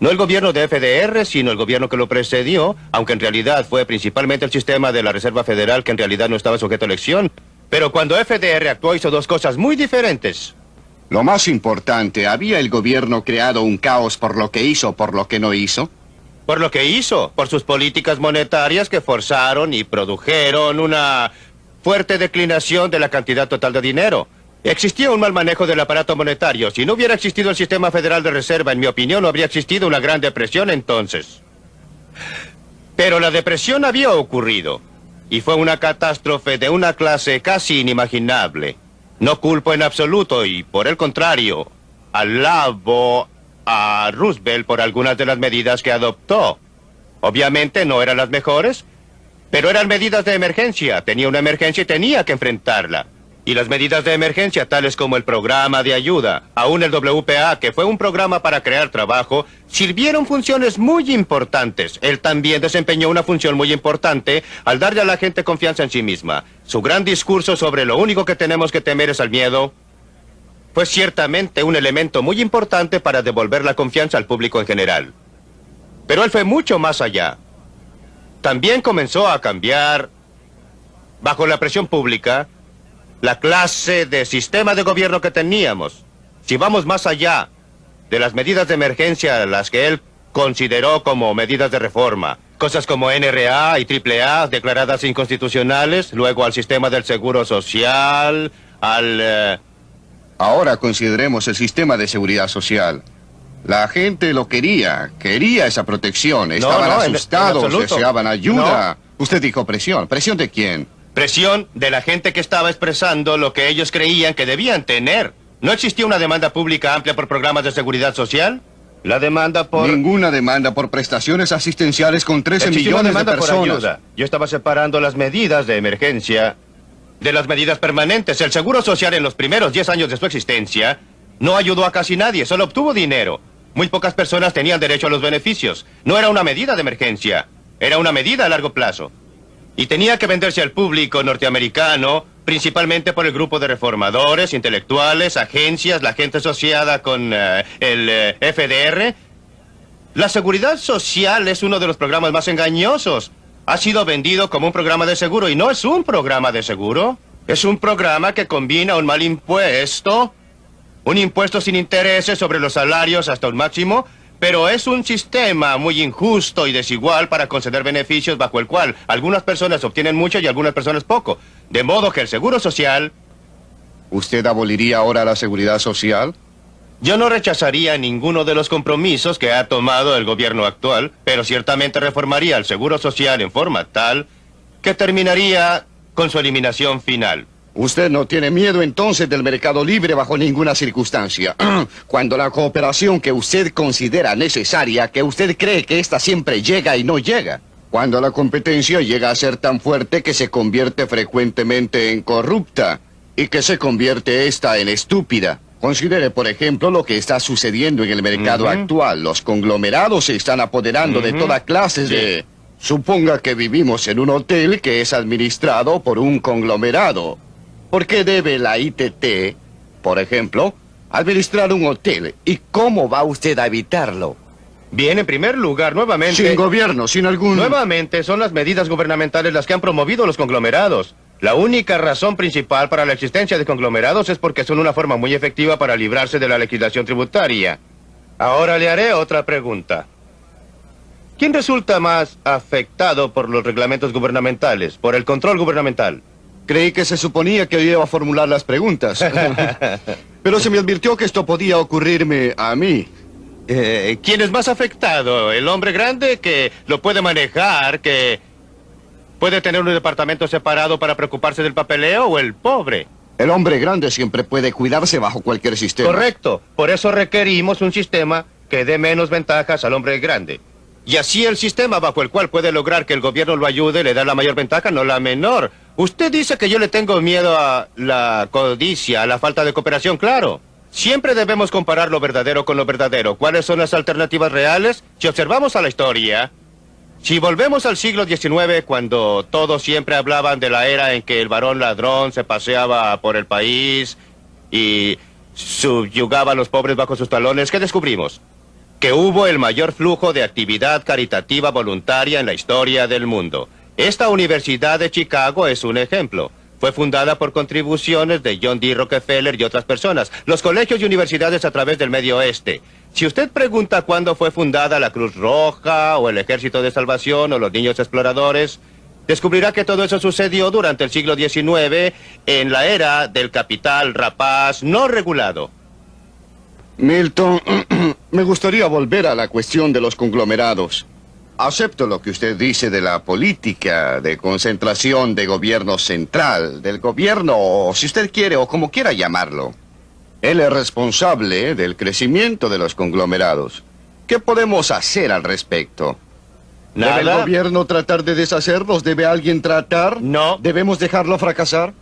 No el gobierno de FDR, sino el gobierno que lo precedió, aunque en realidad fue principalmente el sistema de la Reserva Federal que en realidad no estaba sujeto a elección. Pero cuando FDR actuó hizo dos cosas muy diferentes. Lo más importante, ¿había el gobierno creado un caos por lo que hizo o por lo que no hizo? Por lo que hizo, por sus políticas monetarias que forzaron y produjeron una fuerte declinación de la cantidad total de dinero. Existía un mal manejo del aparato monetario. Si no hubiera existido el sistema federal de reserva, en mi opinión, no habría existido una gran depresión entonces. Pero la depresión había ocurrido. Y fue una catástrofe de una clase casi inimaginable. No culpo en absoluto y, por el contrario, alabo a Roosevelt por algunas de las medidas que adoptó. Obviamente no eran las mejores, pero eran medidas de emergencia. Tenía una emergencia y tenía que enfrentarla. Y las medidas de emergencia, tales como el programa de ayuda, aún el WPA, que fue un programa para crear trabajo, sirvieron funciones muy importantes. Él también desempeñó una función muy importante al darle a la gente confianza en sí misma. Su gran discurso sobre lo único que tenemos que temer es al miedo fue ciertamente un elemento muy importante para devolver la confianza al público en general. Pero él fue mucho más allá. También comenzó a cambiar, bajo la presión pública, la clase de sistema de gobierno que teníamos. Si vamos más allá de las medidas de emergencia, las que él consideró como medidas de reforma, cosas como NRA y AAA declaradas inconstitucionales, luego al sistema del seguro social, al... Eh, Ahora consideremos el sistema de seguridad social. La gente lo quería, quería esa protección, estaban asustados, deseaban ayuda. Usted dijo presión. ¿Presión de quién? Presión de la gente que estaba expresando lo que ellos creían que debían tener. ¿No existía una demanda pública amplia por programas de seguridad social? La demanda por... Ninguna demanda por prestaciones asistenciales con 13 millones de personas. Yo estaba separando las medidas de emergencia de las medidas permanentes. El Seguro Social en los primeros 10 años de su existencia no ayudó a casi nadie, solo obtuvo dinero. Muy pocas personas tenían derecho a los beneficios. No era una medida de emergencia, era una medida a largo plazo y tenía que venderse al público norteamericano, principalmente por el grupo de reformadores, intelectuales, agencias, la gente asociada con eh, el eh, FDR. La seguridad social es uno de los programas más engañosos. Ha sido vendido como un programa de seguro y no es un programa de seguro. Es un programa que combina un mal impuesto, un impuesto sin intereses sobre los salarios hasta un máximo, pero es un sistema muy injusto y desigual para conceder beneficios bajo el cual algunas personas obtienen mucho y algunas personas poco. De modo que el Seguro Social... ¿Usted aboliría ahora la seguridad social? Yo no rechazaría ninguno de los compromisos que ha tomado el gobierno actual, pero ciertamente reformaría el Seguro Social en forma tal que terminaría con su eliminación final. Usted no tiene miedo entonces del mercado libre bajo ninguna circunstancia. Cuando la cooperación que usted considera necesaria, que usted cree que ésta siempre llega y no llega. Cuando la competencia llega a ser tan fuerte que se convierte frecuentemente en corrupta y que se convierte esta en estúpida. Considere, por ejemplo, lo que está sucediendo en el mercado actual. Los conglomerados se están apoderando de toda clase de... Suponga que vivimos en un hotel que es administrado por un conglomerado. ¿Por qué debe la ITT, por ejemplo, administrar un hotel? ¿Y cómo va usted a evitarlo? Bien, en primer lugar, nuevamente... Sin gobierno, sin algún... Nuevamente, son las medidas gubernamentales las que han promovido los conglomerados. La única razón principal para la existencia de conglomerados es porque son una forma muy efectiva para librarse de la legislación tributaria. Ahora le haré otra pregunta. ¿Quién resulta más afectado por los reglamentos gubernamentales, por el control gubernamental? Creí que se suponía que iba a formular las preguntas. Pero se me advirtió que esto podía ocurrirme a mí. Eh, ¿Quién es más afectado? ¿El hombre grande que lo puede manejar, que Puede tener un departamento separado para preocuparse del papeleo o el pobre. El hombre grande siempre puede cuidarse bajo cualquier sistema. Correcto. Por eso requerimos un sistema que dé menos ventajas al hombre grande. Y así el sistema bajo el cual puede lograr que el gobierno lo ayude le da la mayor ventaja, no la menor. Usted dice que yo le tengo miedo a la codicia, a la falta de cooperación, claro. Siempre debemos comparar lo verdadero con lo verdadero. ¿Cuáles son las alternativas reales? Si observamos a la historia, si volvemos al siglo XIX, cuando todos siempre hablaban de la era en que el varón ladrón se paseaba por el país y subyugaba a los pobres bajo sus talones, ¿qué descubrimos? Que hubo el mayor flujo de actividad caritativa voluntaria en la historia del mundo. Esta Universidad de Chicago es un ejemplo. Fue fundada por contribuciones de John D. Rockefeller y otras personas. Los colegios y universidades a través del Medio Oeste. Si usted pregunta cuándo fue fundada la Cruz Roja, o el Ejército de Salvación, o los Niños Exploradores, descubrirá que todo eso sucedió durante el siglo XIX, en la era del capital rapaz no regulado. Milton, me gustaría volver a la cuestión de los conglomerados. Acepto lo que usted dice de la política de concentración de gobierno central, del gobierno, o si usted quiere, o como quiera llamarlo. Él es responsable del crecimiento de los conglomerados. ¿Qué podemos hacer al respecto? ¿Debe el Nada. gobierno tratar de deshacerlos? ¿Debe alguien tratar? No. ¿Debemos dejarlo fracasar?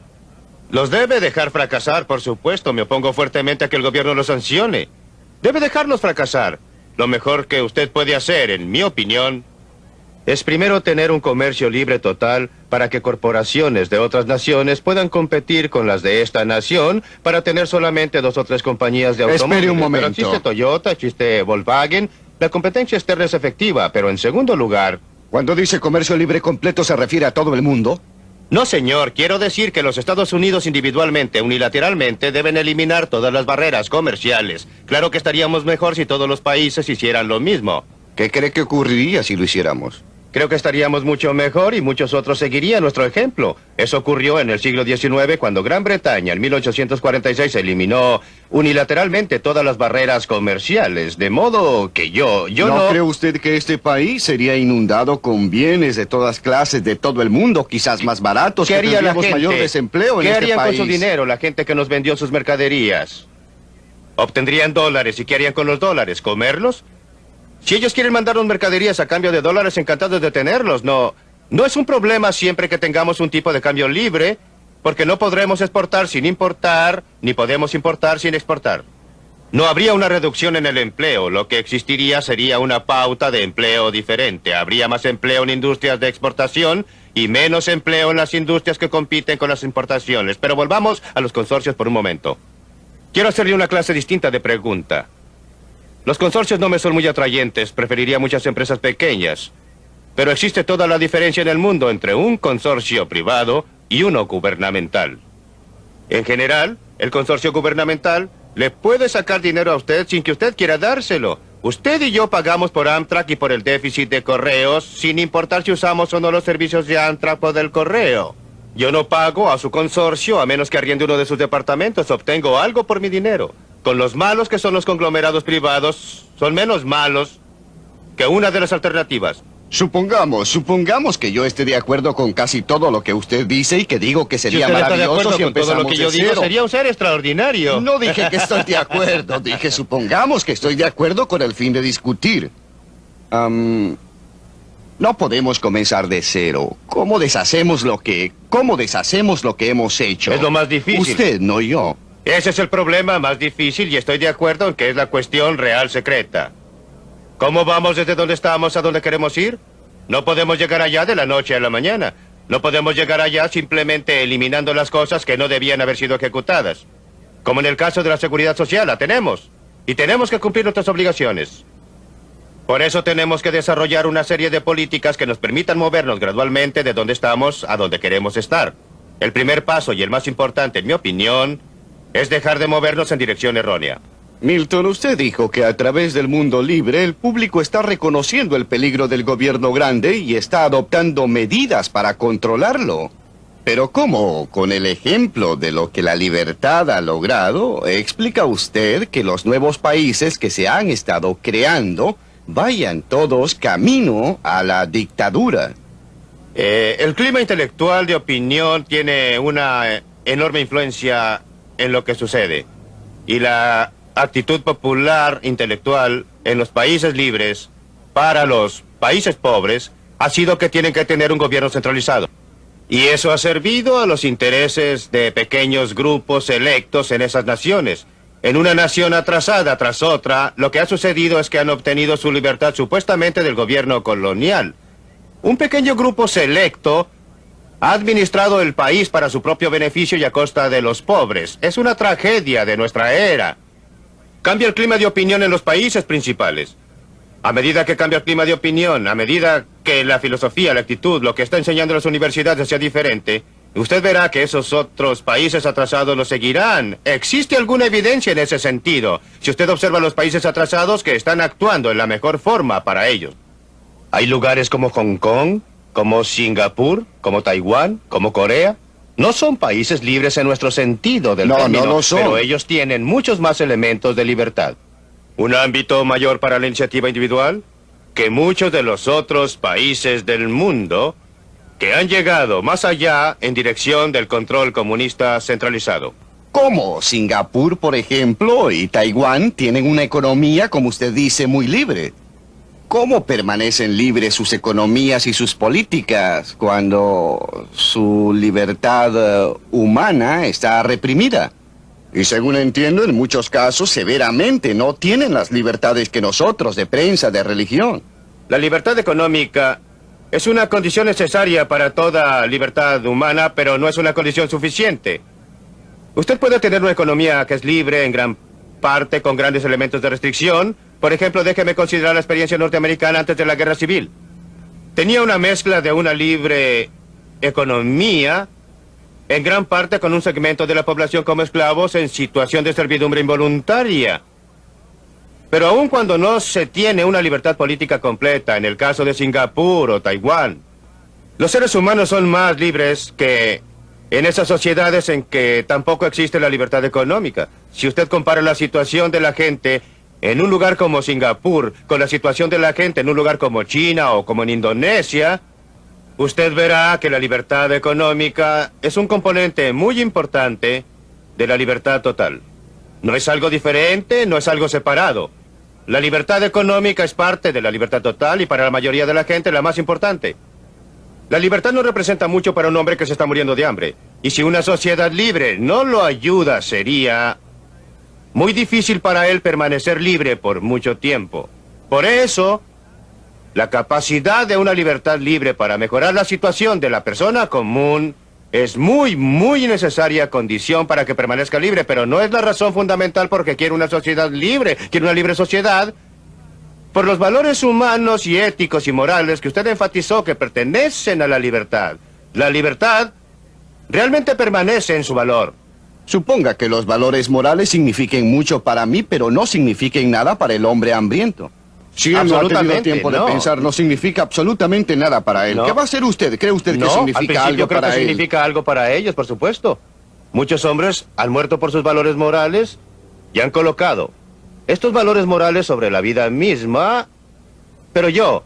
Los debe dejar fracasar, por supuesto. Me opongo fuertemente a que el gobierno los sancione. Debe dejarlos fracasar. Lo mejor que usted puede hacer, en mi opinión, es primero tener un comercio libre total para que corporaciones de otras naciones puedan competir con las de esta nación para tener solamente dos o tres compañías de Espere automóviles. un Pero momento. existe Toyota, existe Volkswagen. La competencia externa es efectiva, pero en segundo lugar... Cuando dice comercio libre completo, ¿se refiere a todo el mundo? No, señor. Quiero decir que los Estados Unidos individualmente, unilateralmente, deben eliminar todas las barreras comerciales. Claro que estaríamos mejor si todos los países hicieran lo mismo. ¿Qué cree que ocurriría si lo hiciéramos? Creo que estaríamos mucho mejor y muchos otros seguirían nuestro ejemplo. Eso ocurrió en el siglo XIX cuando Gran Bretaña en 1846 eliminó unilateralmente todas las barreras comerciales. De modo que yo, yo no... cree usted que este país sería inundado con bienes de todas clases de todo el mundo, quizás más baratos, ¿Qué que haría la gente? mayor desempleo en ¿Qué este harían país? con su dinero la gente que nos vendió sus mercaderías? Obtendrían dólares. ¿Y qué harían con los dólares? ¿Comerlos? Si ellos quieren mandarnos mercaderías a cambio de dólares, encantados de tenerlos. No, no es un problema siempre que tengamos un tipo de cambio libre, porque no podremos exportar sin importar, ni podemos importar sin exportar. No habría una reducción en el empleo. Lo que existiría sería una pauta de empleo diferente. Habría más empleo en industrias de exportación y menos empleo en las industrias que compiten con las importaciones. Pero volvamos a los consorcios por un momento. Quiero hacerle una clase distinta de pregunta. Los consorcios no me son muy atrayentes. Preferiría muchas empresas pequeñas. Pero existe toda la diferencia en el mundo entre un consorcio privado y uno gubernamental. En general, el consorcio gubernamental le puede sacar dinero a usted sin que usted quiera dárselo. Usted y yo pagamos por Amtrak y por el déficit de correos sin importar si usamos o no los servicios de Amtrak o del correo. Yo no pago a su consorcio a menos que arriende uno de sus departamentos. Obtengo algo por mi dinero. Con los malos que son los conglomerados privados, son menos malos que una de las alternativas. Supongamos, supongamos que yo esté de acuerdo con casi todo lo que usted dice y que digo que sería si usted está de maravilloso si con todo empezamos lo que yo digo, cero. sería un ser extraordinario. No dije que estoy de acuerdo, dije supongamos que estoy de acuerdo con el fin de discutir. No podemos comenzar de cero. ¿Cómo deshacemos lo que, cómo deshacemos lo que hemos hecho? Es lo más difícil. Usted, no yo. Ese es el problema más difícil y estoy de acuerdo en que es la cuestión real secreta. ¿Cómo vamos desde donde estamos a donde queremos ir? No podemos llegar allá de la noche a la mañana. No podemos llegar allá simplemente eliminando las cosas que no debían haber sido ejecutadas. Como en el caso de la seguridad social, la tenemos. Y tenemos que cumplir nuestras obligaciones. Por eso tenemos que desarrollar una serie de políticas que nos permitan movernos gradualmente de donde estamos a donde queremos estar. El primer paso y el más importante, en mi opinión, es dejar de movernos en dirección errónea. Milton, usted dijo que a través del mundo libre el público está reconociendo el peligro del gobierno grande y está adoptando medidas para controlarlo. Pero ¿cómo? Con el ejemplo de lo que la libertad ha logrado, explica usted que los nuevos países que se han estado creando vayan todos camino a la dictadura. Eh, el clima intelectual de opinión tiene una enorme influencia en lo que sucede. Y la actitud popular intelectual en los países libres para los países pobres ha sido que tienen que tener un gobierno centralizado. Y eso ha servido a los intereses de pequeños grupos electos en esas naciones. En una nación atrasada tras otra, lo que ha sucedido es que han obtenido su libertad supuestamente del gobierno colonial. Un pequeño grupo selecto ha administrado el país para su propio beneficio y a costa de los pobres. Es una tragedia de nuestra era. Cambia el clima de opinión en los países principales. A medida que cambia el clima de opinión, a medida que la filosofía, la actitud, lo que está enseñando las universidades sea diferente, usted verá que esos otros países atrasados lo seguirán. ¿Existe alguna evidencia en ese sentido? Si usted observa los países atrasados que están actuando en la mejor forma para ellos. Hay lugares como Hong Kong, como Singapur, como Taiwán, como Corea. No son países libres en nuestro sentido del No, no término, lo son. pero ellos tienen muchos más elementos de libertad. Un ámbito mayor para la iniciativa individual que muchos de los otros países del mundo que han llegado más allá en dirección del control comunista centralizado. ¿Cómo? Singapur, por ejemplo, y Taiwán tienen una economía, como usted dice, muy libre. ¿Cómo permanecen libres sus economías y sus políticas cuando su libertad eh, humana está reprimida? Y según entiendo, en muchos casos, severamente, no tienen las libertades que nosotros, de prensa, de religión. La libertad económica es una condición necesaria para toda libertad humana, pero no es una condición suficiente. Usted puede tener una economía que es libre en gran parte con grandes elementos de restricción. Por ejemplo, déjeme considerar la experiencia norteamericana antes de la guerra civil. Tenía una mezcla de una libre economía, en gran parte con un segmento de la población como esclavos en situación de servidumbre involuntaria. Pero aun cuando no se tiene una libertad política completa, en el caso de Singapur o Taiwán, los seres humanos son más libres que en esas sociedades en que tampoco existe la libertad económica. Si usted compara la situación de la gente en un lugar como Singapur con la situación de la gente en un lugar como China o como en Indonesia, usted verá que la libertad económica es un componente muy importante de la libertad total. No es algo diferente, no es algo separado. La libertad económica es parte de la libertad total y para la mayoría de la gente la más importante. La libertad no representa mucho para un hombre que se está muriendo de hambre. Y si una sociedad libre no lo ayuda, sería muy difícil para él permanecer libre por mucho tiempo. Por eso, la capacidad de una libertad libre para mejorar la situación de la persona común es muy, muy necesaria condición para que permanezca libre, pero no es la razón fundamental porque quiere una sociedad libre, quiere una libre sociedad por los valores humanos y éticos y morales que usted enfatizó que pertenecen a la libertad. La libertad realmente permanece en su valor. Suponga que los valores morales signifiquen mucho para mí, pero no signifiquen nada para el hombre hambriento. Si él no ha tenido tiempo no. de pensar, no significa absolutamente nada para él. No. ¿Qué va a hacer usted? ¿Cree usted que no, significa algo creo para que él? significa algo para ellos, por supuesto. Muchos hombres han muerto por sus valores morales y han colocado estos valores morales sobre la vida misma. Pero yo,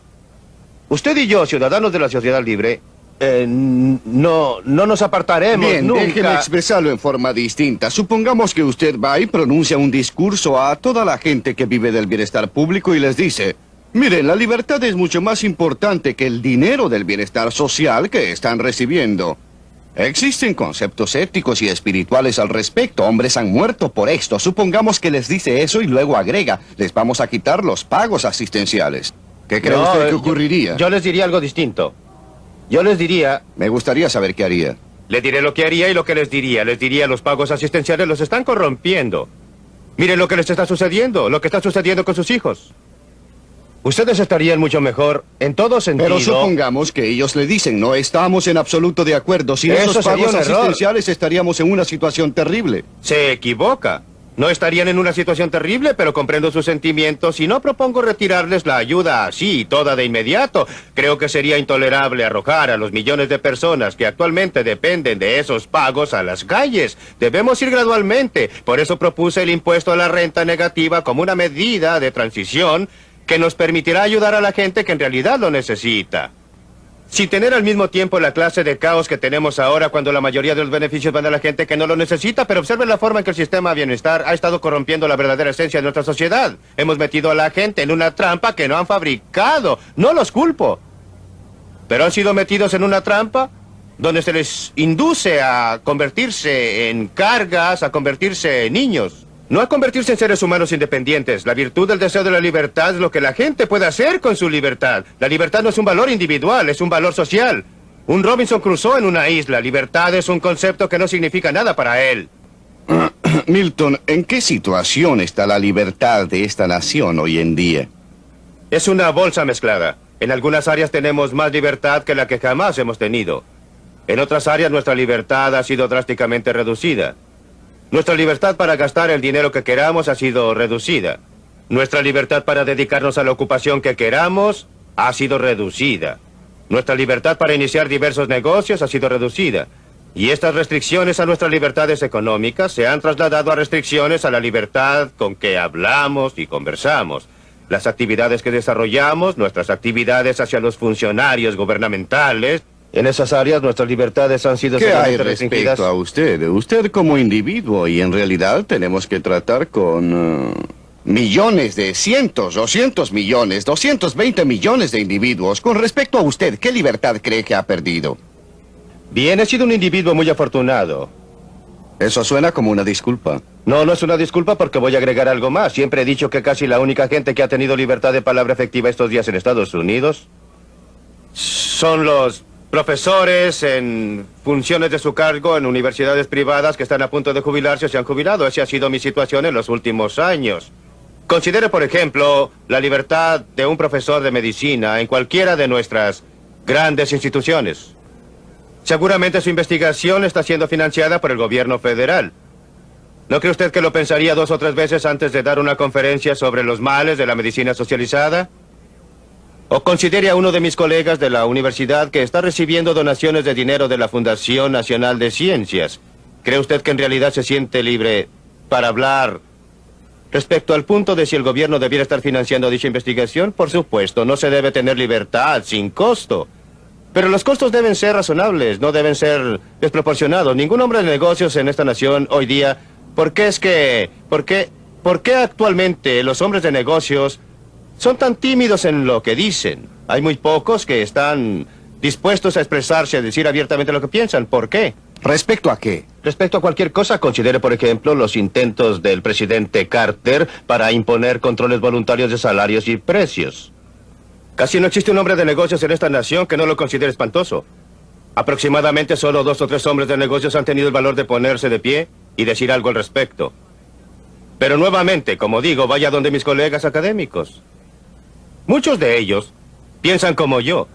usted y yo, ciudadanos de la sociedad libre, eh, no, no nos apartaremos Bien, nunca. déjeme expresarlo en forma distinta. Supongamos que usted va y pronuncia un discurso a toda la gente que vive del bienestar público y les dice, miren, la libertad es mucho más importante que el dinero del bienestar social que están recibiendo. Existen conceptos éticos y espirituales al respecto. Hombres han muerto por esto. Supongamos que les dice eso y luego agrega, les vamos a quitar los pagos asistenciales. ¿Qué cree No, usted que yo- ocurriría? Yo les diría algo distinto. Yo les diría... Me gustaría saber qué haría. Le diré lo que haría y lo que les diría. Les diría los pagos asistenciales los están corrompiendo. Miren lo que les está sucediendo, lo que está sucediendo con sus hijos. Ustedes estarían mucho mejor en todo sentido. Pero supongamos que ellos le dicen, no estamos en absoluto de acuerdo. Sin Eso esos pagos error. asistenciales estaríamos en una situación terrible. Se equivoca. No estarían en una situación terrible, pero comprendo sus sentimientos y no propongo retirarles la ayuda así, toda de inmediato. Creo que sería intolerable arrojar a los millones de personas que actualmente dependen de esos pagos a las calles. Debemos ir gradualmente. Por eso propuse el impuesto a la renta negativa como una medida de transición que nos permitirá ayudar a la gente que en realidad lo necesita. sin tener al mismo tiempo la clase de caos que tenemos ahora cuando la mayoría de los beneficios van a la gente que no lo necesita, pero observen la forma en que el sistema de bienestar ha estado corrompiendo la verdadera esencia de nuestra sociedad. Hemos metido a la gente en una trampa que no han fabricado. No los culpo. Pero han sido metidos en una trampa donde se les induce a convertirse en cargas, a convertirse en niños. No a convertirse en seres humanos independientes. La virtud del deseo de la libertad es lo que la gente puede hacer con su libertad. La libertad no es un valor individual, es un valor social. Un Robinson cruzó en una isla. Libertad es un concepto que no significa nada para él. Milton, ¿en qué situación está la libertad de esta nación hoy en día? Es una bolsa mezclada. En algunas áreas tenemos más libertad que la que jamás hemos tenido. En otras áreas nuestra libertad ha sido drásticamente reducida. Nuestra libertad para gastar el dinero que queramos ha sido reducida. Nuestra libertad para dedicarnos a la ocupación que queramos ha sido reducida. Nuestra libertad para iniciar diversos negocios ha sido reducida. Y estas restricciones a nuestras libertades económicas se han trasladado a restricciones a la libertad con que hablamos y conversamos. Las actividades que desarrollamos, nuestras actividades hacia los funcionarios gubernamentales, en esas áreas nuestras libertades han sido ¿Qué hay restringidas. respecto a usted? Usted como individuo y en realidad tenemos que tratar con... eh, millones de cientos, doscientos millones, 220 millones de individuos. Con respecto a usted, ¿qué libertad cree que ha perdido? Bien, he sido un individuo muy afortunado. Eso suena como una disculpa. No, no es una disculpa porque voy a agregar algo más. Siempre he dicho que casi la única gente que ha tenido libertad de palabra efectiva estos días en Estados Unidos son los profesores en funciones de su cargo en universidades privadas que están a punto de jubilarse o se han jubilado. Esa ha sido mi situación en los últimos años. Considere, por ejemplo, la libertad de un profesor de medicina en cualquiera de nuestras grandes instituciones. Seguramente su investigación está siendo financiada por el gobierno federal. ¿No cree usted que lo pensaría dos o tres veces antes de dar una conferencia sobre los males de la medicina socializada? ¿O considere a uno de mis colegas de la universidad que está recibiendo donaciones de dinero de la Fundación Nacional de Ciencias? ¿Cree usted que en realidad se siente libre para hablar respecto al punto de si el gobierno debiera estar financiando dicha investigación? Por supuesto, no se debe tener libertad sin costo. Pero los costos deben ser razonables, no deben ser desproporcionados. Ningún hombre de negocios en esta nación hoy día... ¿Por qué es que... ¿Por qué, por qué actualmente los hombres de negocios son tan tímidos en lo que dicen? Hay muy pocos que están dispuestos a expresarse, a decir abiertamente lo que piensan. ¿Por qué? ¿Respecto a qué? Respecto a cualquier cosa, considere, por ejemplo, los intentos del presidente Carter para imponer controles voluntarios de salarios y precios. Casi no existe un hombre de negocios en esta nación que no lo considere espantoso. Aproximadamente solo dos o tres hombres de negocios han tenido el valor de ponerse de pie y decir algo al respecto. Pero nuevamente, como digo, vaya donde mis colegas académicos. Muchos de ellos piensan como yo,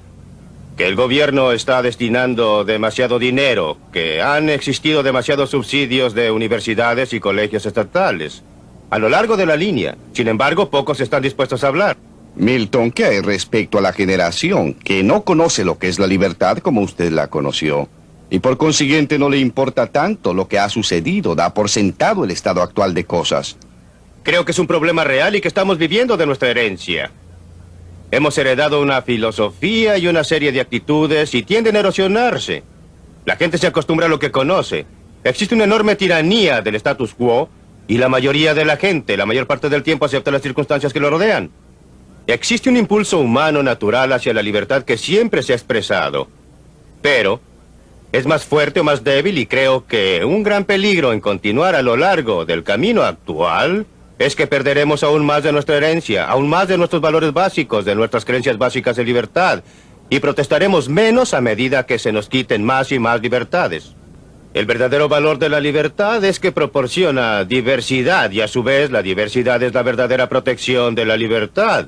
que el gobierno está destinando demasiado dinero, que han existido demasiados subsidios de universidades y colegios estatales. A lo largo de la línea. Sin embargo, pocos están dispuestos a hablar. Milton, ¿qué hay respecto a la generación que no conoce lo que es la libertad como usted la conoció? Y por consiguiente no le importa tanto lo que ha sucedido, da por sentado el estado actual de cosas. Creo que es un problema real y que estamos viviendo de nuestra herencia. Hemos heredado una filosofía y una serie de actitudes y tienden a erosionarse. La gente se acostumbra a lo que conoce. Existe una enorme tiranía del status quo y la mayoría de la gente, la mayor parte del tiempo, acepta las circunstancias que lo rodean. Existe un impulso humano natural hacia la libertad que siempre se ha expresado. Pero es más fuerte o más débil y creo que un gran peligro en continuar a lo largo del camino actual es que perderemos aún más de nuestra herencia, aún más de nuestros valores básicos, de nuestras creencias básicas de libertad, y protestaremos menos a medida que se nos quiten más y más libertades. El verdadero valor de la libertad es que proporciona diversidad y a su vez la diversidad es la verdadera protección de la libertad.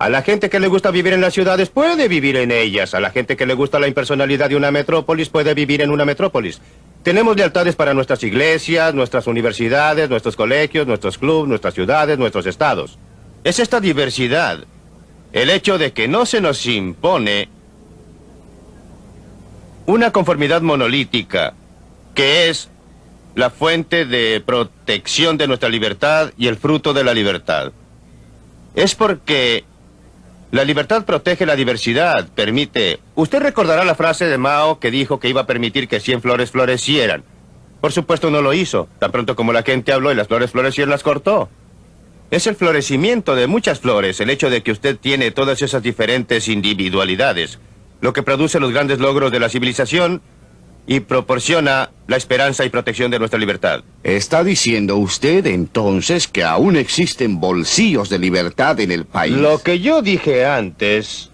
A la gente que le gusta vivir en las ciudades puede vivir en ellas. A la gente que le gusta la impersonalidad de una metrópolis puede vivir en una metrópolis. Tenemos lealtades para nuestras iglesias, nuestras universidades, nuestros colegios, nuestros clubes, nuestras ciudades, nuestros estados. Es esta diversidad, el hecho de que no se nos impone una conformidad monolítica, que es la fuente de protección de nuestra libertad y el fruto de la libertad. Es porque La libertad protege la diversidad, permite... Usted recordará la frase de Mao que dijo que iba a permitir que 100 flores florecieran. Por supuesto no lo hizo. Tan pronto como la gente habló y las flores florecieron, las cortó. Es el florecimiento de muchas flores, el hecho de que usted tiene todas esas diferentes individualidades, lo que produce los grandes logros de la civilización y proporciona la esperanza y protección de nuestra libertad. ¿Está diciendo usted entonces que aún existen bolsillos de libertad en el país? Lo que yo dije antes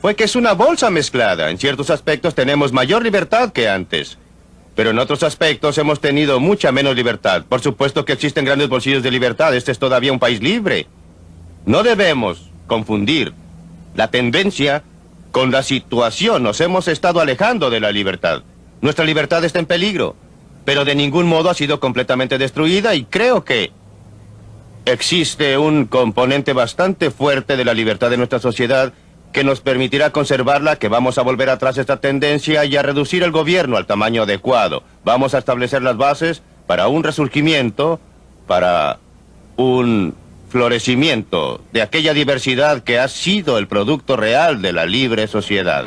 fue que es una bolsa mezclada. En ciertos aspectos tenemos mayor libertad que antes. Pero en otros aspectos hemos tenido mucha menos libertad. Por supuesto que existen grandes bolsillos de libertad. Este es todavía un país libre. No debemos confundir la tendencia con la situación. Nos hemos estado alejando de la libertad. Nuestra libertad está en peligro, pero de ningún modo ha sido completamente destruida y creo que existe un componente bastante fuerte de la libertad de nuestra sociedad que nos permitirá conservarla, que vamos a volver atrás esta tendencia y a reducir el gobierno al tamaño adecuado. Vamos a establecer las bases para un resurgimiento, para un florecimiento de aquella diversidad que ha sido el producto real de la libre sociedad.